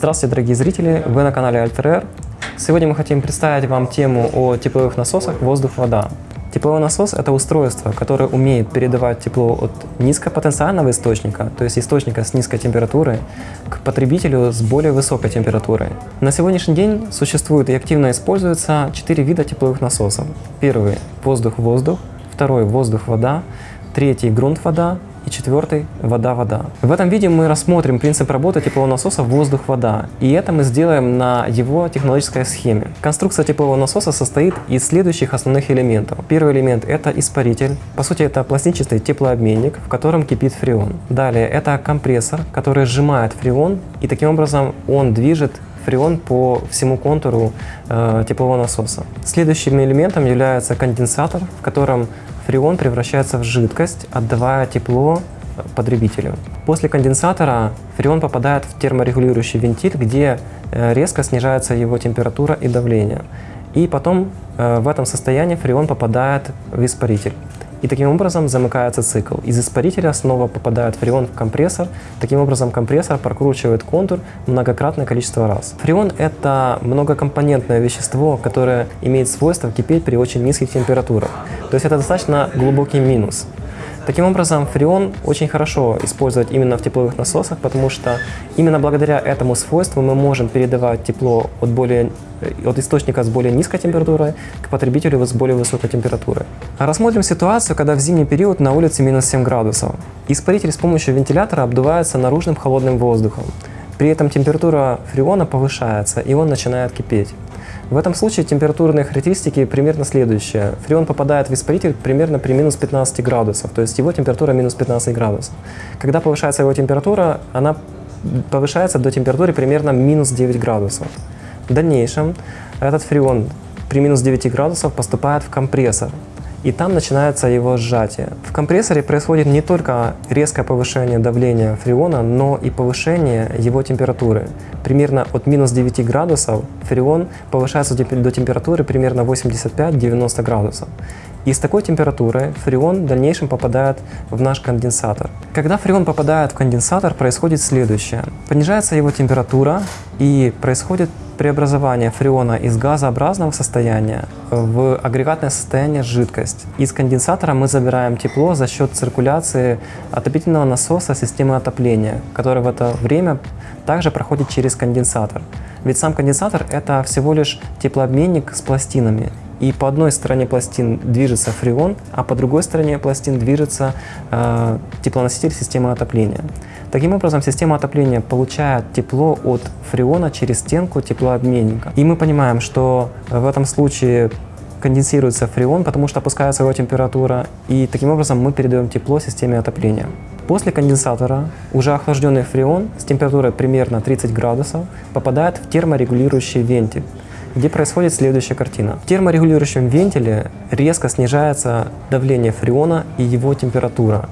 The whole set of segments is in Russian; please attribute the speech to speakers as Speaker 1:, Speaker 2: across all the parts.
Speaker 1: Здравствуйте, дорогие зрители! Вы на канале Альтер Сегодня мы хотим представить вам тему о тепловых насосах воздух-вода. Тепловой насос – это устройство, которое умеет передавать тепло от низкопотенциального источника, то есть источника с низкой температурой, к потребителю с более высокой температурой. На сегодняшний день существует и активно используется четыре вида тепловых насосов. Первый – воздух-воздух, второй – воздух-вода, третий – грунт-вода и четвертый – вода-вода. В этом видео мы рассмотрим принцип работы теплового насоса воздух-вода, и это мы сделаем на его технологической схеме. Конструкция теплового насоса состоит из следующих основных элементов. Первый элемент – это испаритель. По сути, это пластинчатый теплообменник, в котором кипит фреон. Далее, это компрессор, который сжимает фреон, и таким образом он движет фреон по всему контуру э, теплового насоса. Следующим элементом является конденсатор, в котором фреон превращается в жидкость, отдавая тепло потребителю. После конденсатора фреон попадает в терморегулирующий вентиль, где э, резко снижается его температура и давление. И потом э, в этом состоянии фреон попадает в испаритель. И таким образом замыкается цикл. Из испарителя снова попадает фреон в компрессор. Таким образом компрессор прокручивает контур многократное количество раз. Фреон – это многокомпонентное вещество, которое имеет свойство кипеть при очень низких температурах. То есть это достаточно глубокий минус. Таким образом, фреон очень хорошо использовать именно в тепловых насосах, потому что именно благодаря этому свойству мы можем передавать тепло от, более, от источника с более низкой температурой к потребителю с более высокой температурой. Рассмотрим ситуацию, когда в зимний период на улице минус 7 градусов. Испаритель с помощью вентилятора обдувается наружным холодным воздухом. При этом температура фреона повышается, и он начинает кипеть. В этом случае температурные характеристики примерно следующие. Фреон попадает в испаритель примерно при минус 15 градусов, то есть его температура минус 15 градусов. Когда повышается его температура, она повышается до температуры примерно минус 9 градусов. В дальнейшем этот фреон при минус 9 градусов поступает в компрессор, и там начинается его сжатие. В компрессоре происходит не только резкое повышение давления фреона, но и повышение его температуры. Примерно от минус 9 градусов фреон повышается до температуры примерно 85-90 градусов. И с такой температурой фреон в дальнейшем попадает в наш конденсатор. Когда фреон попадает в конденсатор, происходит следующее. Понижается его температура и происходит преобразование фреона из газообразного состояния в агрегатное состояние жидкость. Из конденсатора мы забираем тепло за счет циркуляции отопительного насоса системы отопления, который в это время также проходит через конденсатор. Ведь сам конденсатор — это всего лишь теплообменник с пластинами. И по одной стороне пластин движется фреон, а по другой стороне пластин движется э, теплоноситель системы отопления. Таким образом, система отопления получает тепло от фреона через стенку теплообменника. И мы понимаем, что в этом случае конденсируется фреон, потому что опускается его температура, и таким образом мы передаем тепло системе отопления. После конденсатора уже охлажденный фреон с температурой примерно 30 градусов попадает в терморегулирующий вентиль где происходит следующая картина. В терморегулирующем вентиле резко снижается давление фреона и его температура.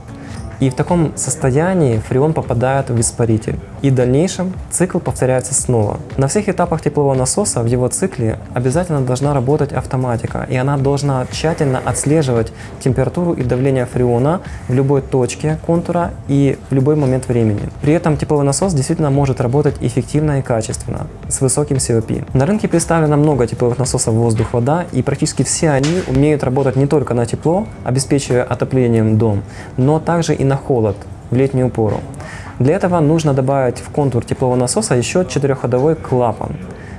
Speaker 1: И в таком состоянии фреон попадает в испаритель. И в дальнейшем цикл повторяется снова. На всех этапах теплового насоса в его цикле обязательно должна работать автоматика, и она должна тщательно отслеживать температуру и давление фреона в любой точке контура и в любой момент времени. При этом тепловой насос действительно может работать эффективно и качественно, с высоким COP. На рынке представлено много тепловых насосов воздух-вода, и практически все они умеют работать не только на тепло, обеспечивая отоплением дом, но также и на холод в летнюю пору. Для этого нужно добавить в контур теплового насоса еще четырехходовой клапан.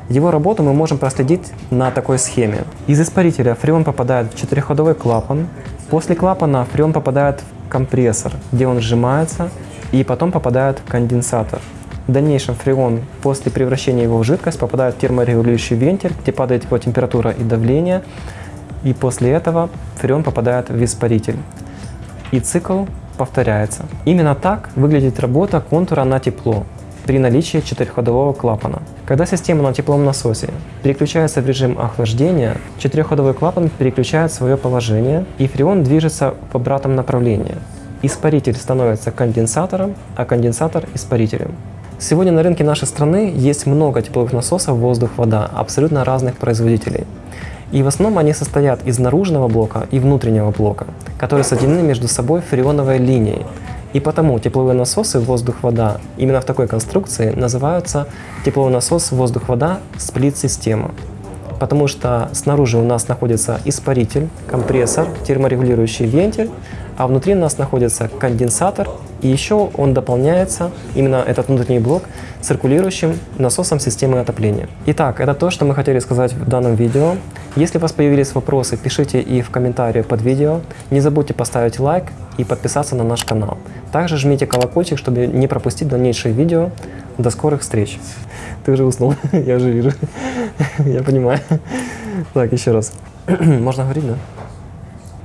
Speaker 1: Его работу мы можем проследить на такой схеме. Из испарителя фреон попадает в четырехходовой клапан. После клапана фреон попадает в компрессор, где он сжимается, и потом попадает в конденсатор. В дальнейшем фреон после превращения его в жидкость попадает в терморегулирующий вентиль, где падает его температура и давление. И после этого фреон попадает в испаритель. И цикл повторяется. Именно так выглядит работа контура на тепло при наличии четырехходового клапана. Когда система на теплом насосе переключается в режим охлаждения, четырехходовой клапан переключает свое положение, и фреон движется в обратном направлении. Испаритель становится конденсатором, а конденсатор – испарителем. Сегодня на рынке нашей страны есть много тепловых насосов воздух-вода абсолютно разных производителей. И в основном они состоят из наружного блока и внутреннего блока, которые соединены между собой фреоновой линией. И потому тепловые насосы воздух-вода именно в такой конструкции называются тепловой насос воздух-вода сплит-система. Потому что снаружи у нас находится испаритель, компрессор, терморегулирующий вентиль, а внутри у нас находится конденсатор, и еще он дополняется, именно этот внутренний блок, циркулирующим насосом системы отопления. Итак, это то, что мы хотели сказать в данном видео. Если у вас появились вопросы, пишите их в комментариях под видео. Не забудьте поставить лайк и подписаться на наш канал. Также жмите колокольчик, чтобы не пропустить дальнейшие видео. До скорых встреч. Ты уже уснул, я уже вижу. Я понимаю. Так, еще раз. Можно говорить, да?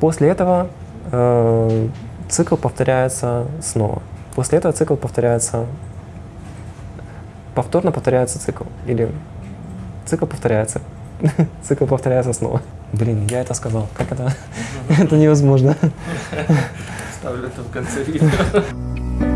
Speaker 1: После этого э, цикл повторяется снова. После этого цикл повторяется, повторно повторяется цикл. Или цикл повторяется. цикл повторяется снова. Блин, я это сказал. Как это? это невозможно.
Speaker 2: Ставлю это в конце видео.